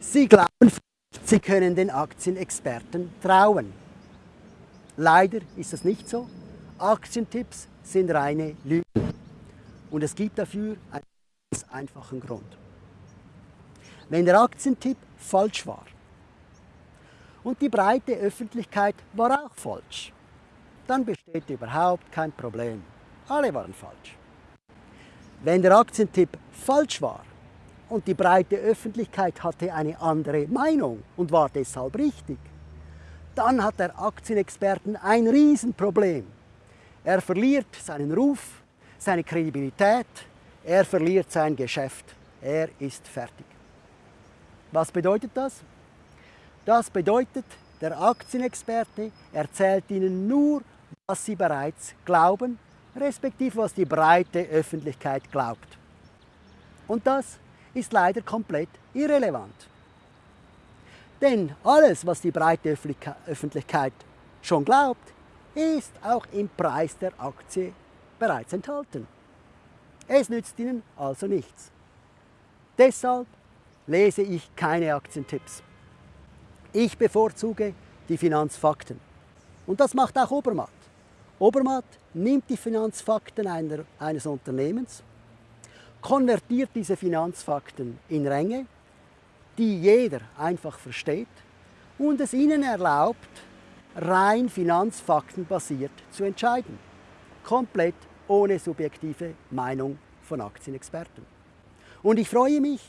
Sie glauben, Sie können den Aktienexperten trauen. Leider ist das nicht so. Aktientipps sind reine Lügen. Und es gibt dafür einen ganz einfachen Grund. Wenn der Aktientipp falsch war und die breite Öffentlichkeit war auch falsch, dann besteht überhaupt kein Problem. Alle waren falsch. Wenn der Aktientipp falsch war und die breite Öffentlichkeit hatte eine andere Meinung und war deshalb richtig, dann hat der Aktienexperten ein Riesenproblem. Er verliert seinen Ruf, seine Kredibilität, er verliert sein Geschäft. Er ist fertig. Was bedeutet das? Das bedeutet, der Aktienexperte erzählt Ihnen nur, was Sie bereits glauben, respektive was die breite Öffentlichkeit glaubt. Und das ist leider komplett irrelevant. Denn alles, was die breite Öffentlichkeit schon glaubt, ist auch im Preis der Aktie bereits enthalten. Es nützt Ihnen also nichts. Deshalb lese ich keine Aktientipps. Ich bevorzuge die Finanzfakten. Und das macht auch Obermatt. Obermatt nimmt die Finanzfakten einer, eines Unternehmens, konvertiert diese Finanzfakten in Ränge, die jeder einfach versteht und es ihnen erlaubt, rein finanzfaktenbasiert zu entscheiden. Komplett ohne subjektive Meinung von Aktienexperten. Und ich freue mich,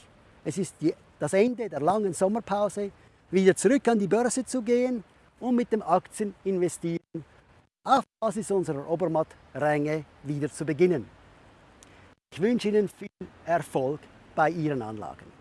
es ist das Ende der langen Sommerpause, wieder zurück an die Börse zu gehen und mit dem Aktieninvestieren auf Basis unserer Obermatt-Ränge wieder zu beginnen. Ich wünsche Ihnen viel Erfolg bei Ihren Anlagen.